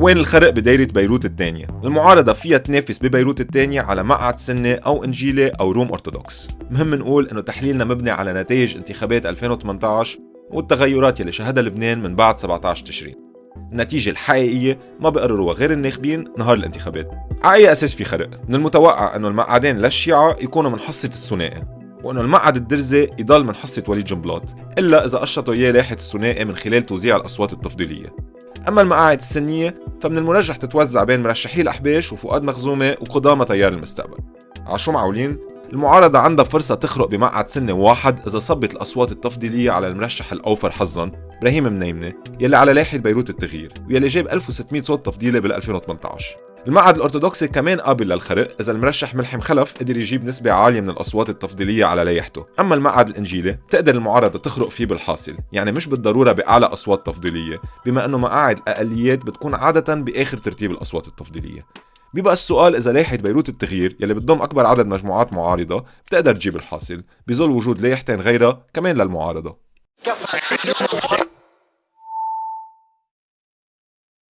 وين الخرق بدايرة بيروت الثانية المعارضة فيها تنافس ببيروت الثانية على مقعد سنة أو إنجيلي أو روم أرثوذكس. مهم نقول إنه تحليلنا مبني على نتائج انتخابات 2018 والتغيرات يلي شهدها لبنان من بعد 17 تشرين. النتيجة الحقيقية ما بقرروها غير الناخبين نهار الانتخابات. على أي أساس في خرق؟ من المتوقع أنه المقعدين للشيعة يكونوا من حصة الثنائي وإنه المقعد الدرزي يضل من حصة وليد جنبلاط إلا إذا قشطوا إياه لاحة الثنائي من خلال توزيع الأصوات التفضيلية. أما المقاعد السنية فمن المرجح تتوزع بين مرشحي الأحباش وفؤاد مخزومة وقدامى تيار المستقبل. عشو معولين المعارضة عندها فرصة تخرق بمقعد سنة واحد إذا صبت الأصوات التفضيلية على المرشح الأوفر حظا إبراهيم منيمنة يلي على لايحة بيروت التغيير ويلي جاب 1600 صوت تفضيلي بال 2018 المعهد الأرثوذكسي كمان قابل للخرق إذا المرشح ملحم خلف قدر يجيب نسبة عالية من الأصوات التفضيلية على لايحته أما المعهد الإنجيلي بتقدر المعارضة تخرق فيه بالحاصل يعني مش بالضرورة بأعلى أصوات تفضيلية بما أنه مقاعد الأقليات بتكون عادة بآخر ترتيب الأصوات التفضيلية. بيبقى السؤال إذا لايحة بيروت التغيير يلي بتضم أكبر عدد مجموعات معارضة بتقدر تجيب الحاصل بظل وجود لايحتين غيرها كمان للمعارضة.